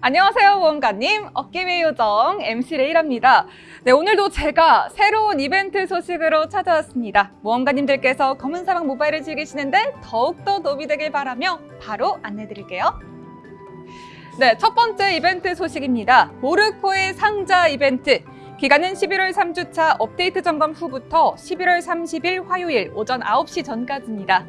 안녕하세요 보험가님. 어깨위 요정 MC 레이랍니다. 네 오늘도 제가 새로운 이벤트 소식으로 찾아왔습니다. 모험가님들께서 검은 사막 모바일을 즐기시는데 더욱더 도움이 되길 바라며 바로 안내드릴게요. 네 첫 번째 이벤트 소식입니다. 모르코의 상자 이벤트. 기간은 11월 3주차 업데이트 점검 후부터 11월 30일 화요일 오전 9시 전까지입니다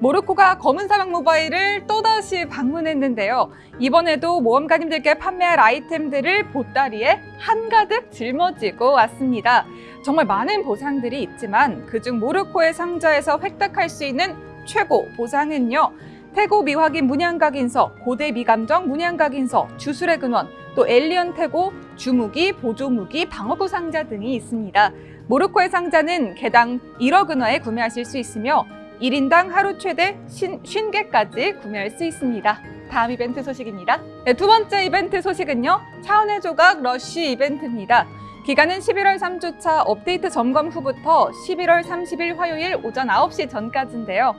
모로코가 검은 사막 모바일을 또다시 방문했는데요. 이번에도 모험가님들께 판매할 아이템들을 보따리에 한가득 짊어지고 왔습니다. 정말 많은 보상들이 있지만 그중 모로코의 상자에서 획득할 수 있는 최고 보상은요. 태고 미확인 문양각 인서, 고대 미감정 문양각 인서, 주술의 근원, 또 엘리언 태고, 주무기, 보조무기, 방어구 상자 등이 있습니다. 모로코의 상자는 개당 1억 은화에 구매하실 수 있으며 1인당 하루 최대 50개까지 구매할 수 있습니다. 다음 이벤트 소식입니다. 네, 두 번째 이벤트 소식은요. 차원의 조각 러쉬 이벤트입니다. 기간은 11월 3주차 업데이트 점검 후부터 11월 30일 화요일 오전 9시 전까지인데요.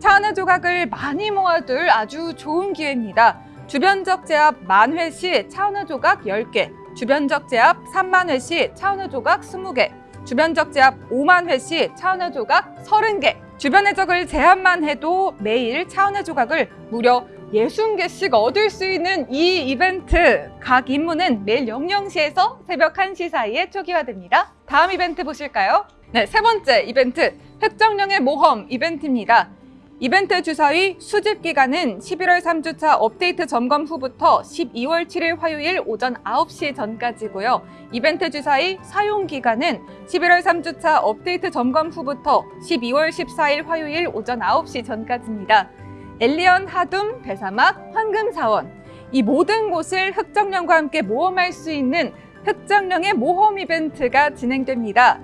차원의 조각을 많이 모아둘 아주 좋은 기회입니다. 주변적 제압 만 회 시 차원의 조각 10개, 주변적 제압 3만 회 시 차원의 조각 20개, 주변적 제압 5만 회 시 차원의 조각 30개, 주변의 적을 제한만 해도 매일 차원의 조각을 무려 60개씩 얻을 수 있는 이 이벤트 각 임무는 매일 00시에서 새벽 1시 사이에 초기화됩니다. 다음 이벤트 보실까요? 네, 세 번째 이벤트 획정령의 모험 이벤트입니다. 이벤트 주사위 수집 기간은 11월 3주차 업데이트 점검 후부터 12월 7일 화요일 오전 9시 전까지고요. 이벤트 주사위 사용 기간은 11월 3주차 업데이트 점검 후부터 12월 14일 화요일 오전 9시 전까지입니다. 엘리언 하둠, 대사막, 황금사원 이 모든 곳을 흑정령과 함께 모험할 수 있는 흑정령의 모험 이벤트가 진행됩니다.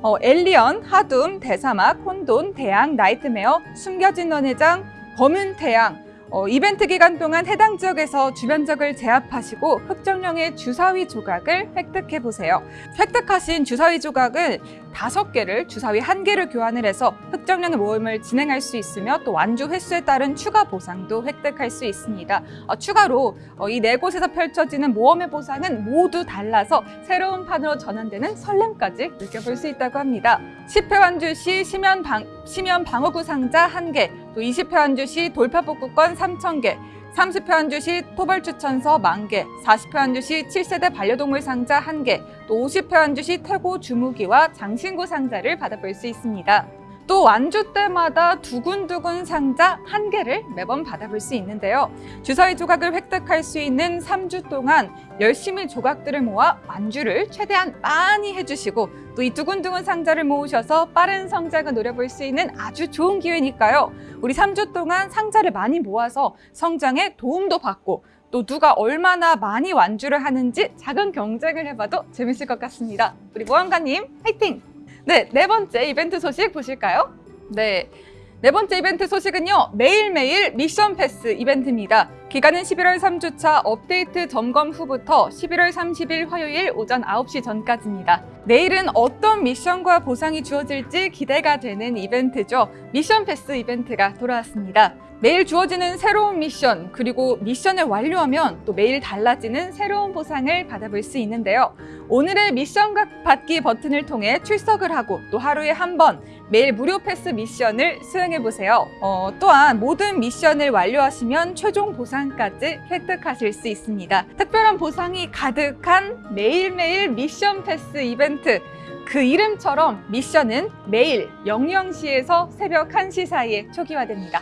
어, 엘리언, 하둠, 대사막, 혼돈, 대양, 나이트메어, 숨겨진 연회장, 검은 태양 어, 이벤트 기간 동안 해당 지역에서 주변 적을 제압하시고 흑정령의 주사위 조각을 획득해 보세요. 획득하신 주사위 조각은 다섯 개를 주사위 한 개를 교환을 해서 흑정령의 모험을 진행할 수 있으며 또 완주 횟수에 따른 추가 보상도 획득할 수 있습니다. 어, 추가로 어, 이네 곳에서 펼쳐지는 모험의 보상은 모두 달라서 새로운 판으로 전환되는 설렘까지 느껴볼 수 있다고 합니다. 10회 완주 시 심연, 방, 심연 방어구 상자 한개 또 20회 완주 시 돌파 복구권 3,000개, 30회 한주 시 토벌 추천서 만개, 40회 한주 시 7세대 반려동물 상자 한개또 50회 한주 시 태고 주무기와 장신구 상자를 받아볼 수 있습니다. 또 완주 때마다 두근두근 상자 한 개를 매번 받아볼 수 있는데요. 주사위 조각을 획득할 수 있는 3주 동안 열심히 조각들을 모아 완주를 최대한 많이 해주시고 또 이 두근두근 상자를 모으셔서 빠른 성장을 노려볼 수 있는 아주 좋은 기회니까요. 우리 3주 동안 상자를 많이 모아서 성장에 도움도 받고 또 누가 얼마나 많이 완주를 하는지 작은 경쟁을 해봐도 재밌을 것 같습니다. 우리 모험가님 화이팅! 네, 네 번째 이벤트 소식 보실까요? 네. 네 번째 이벤트 소식은요. 매일매일 미션 패스 이벤트입니다. 기간은 11월 3주차 업데이트 점검 후부터 11월 30일 화요일 오전 9시 전까지입니다. 내일은 어떤 미션과 보상이 주어질지 기대가 되는 이벤트죠. 미션 패스 이벤트가 돌아왔습니다. 매일 주어지는 새로운 미션 그리고 미션을 완료하면 또 매일 달라지는 새로운 보상을 받아볼 수 있는데요. 오늘의 미션 받기 버튼을 통해 출석을 하고 또 하루에 한 번 매일 무료 패스 미션을 수행해 보세요. 어, 또한 모든 미션을 완료하시면 최종 보상까지 획득하실 수 있습니다. 특별한 보상이 가득한 매일매일 미션 패스 이벤트 그 이름처럼 미션은 매일 00시에서 새벽 1시 사이에 초기화됩니다.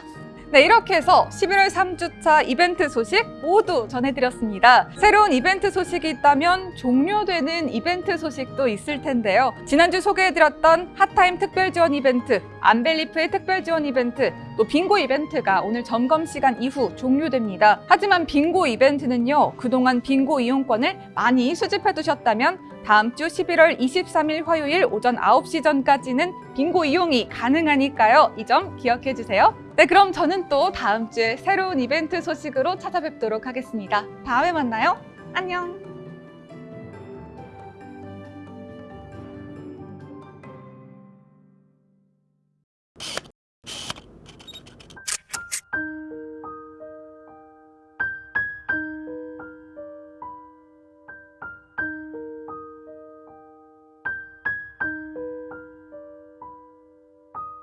네, 이렇게 해서 11월 3주차 이벤트 소식 모두 전해드렸습니다. 새로운 이벤트 소식이 있다면 종료되는 이벤트 소식도 있을 텐데요. 지난주 소개해드렸던 hot time 특별 지원 이벤트, 안벨리프의 특별 지원 이벤트, 또 빙고 이벤트가 오늘 점검 시간 이후 종료됩니다. 하지만 빙고 이벤트는요, 그동안 빙고 이용권을 많이 수집해 두셨다면 다음 주 11월 23일 화요일 오전 9시 전까지는 빙고 이용이 가능하니까요. 이 점 기억해 주세요. 네, 그럼 저는 또 다음 주에 새로운 이벤트 소식으로 찾아뵙도록 하겠습니다. 다음에 만나요. 안녕.